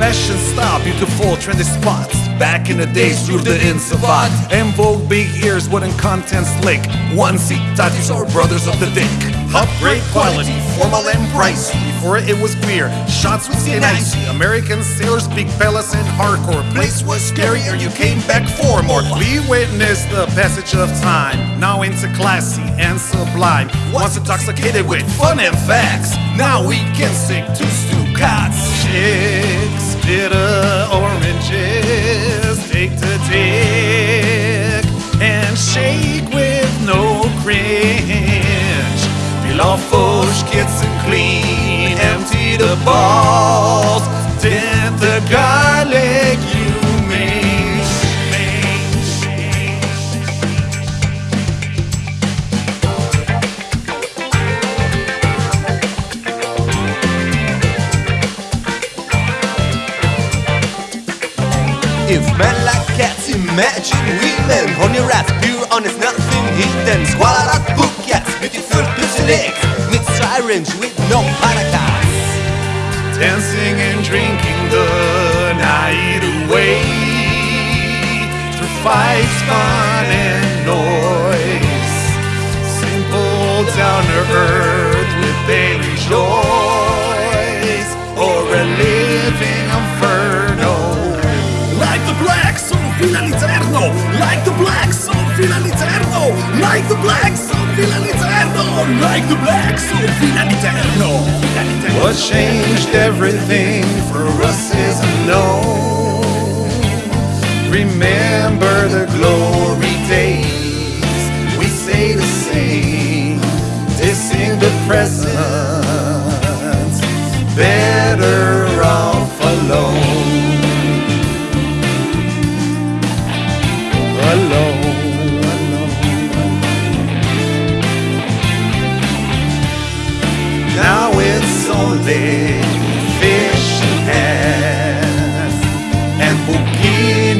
fashion style, beautiful trendy spots. Back in the days, through the in savant. En vogue, big ears, wooden content slick. One seat tattoos are brothers of the dick. Upgrade quality, formal and pricey. Before it was queer, shots with and icy. American sailors speak palace and hardcore. Place was scarier, you came back for more. We witnessed the passage of time, now into classy and sublime. Once intoxicated with fun and facts, now we can sing to Stucats. Chicks, bitter oranges, take the dick and shake with no cringe. Peel off those kids and clean, empty the balls, dip the garlic If men like cats imagine women On your ass, pure honest, nothing hidden. Swallow that book, yes, beautiful pussy Mid sirens with no paracas Dancing and drinking the night away. Through fights, fun and noise. Simple down to earth all'interno Like the black soul all'interno Like the black soul all'interno Like the black soul all'interno What changed everything for us is unknown. Remember the glory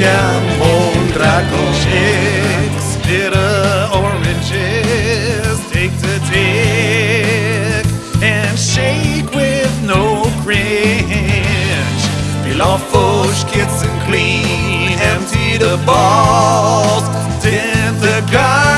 Bukina Mondragon chicks, bitter oranges, take the dick and shake with no cringe. Those kids and clean, empty the balls, dip the garlic